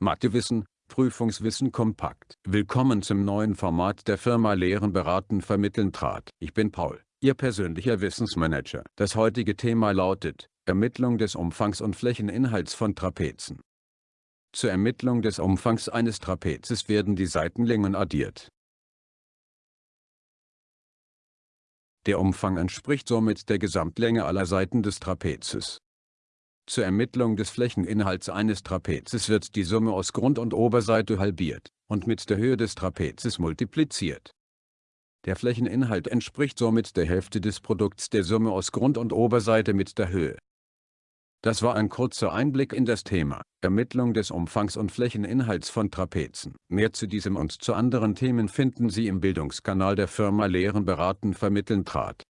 Mathewissen, Prüfungswissen kompakt. Willkommen zum neuen Format der Firma Lehren beraten vermitteln trat. Ich bin Paul, Ihr persönlicher Wissensmanager. Das heutige Thema lautet, Ermittlung des Umfangs und Flächeninhalts von Trapezen. Zur Ermittlung des Umfangs eines Trapezes werden die Seitenlängen addiert. Der Umfang entspricht somit der Gesamtlänge aller Seiten des Trapezes. Zur Ermittlung des Flächeninhalts eines Trapezes wird die Summe aus Grund- und Oberseite halbiert und mit der Höhe des Trapezes multipliziert. Der Flächeninhalt entspricht somit der Hälfte des Produkts der Summe aus Grund- und Oberseite mit der Höhe. Das war ein kurzer Einblick in das Thema Ermittlung des Umfangs und Flächeninhalts von Trapezen. Mehr zu diesem und zu anderen Themen finden Sie im Bildungskanal der Firma Lehren beraten vermitteln trat.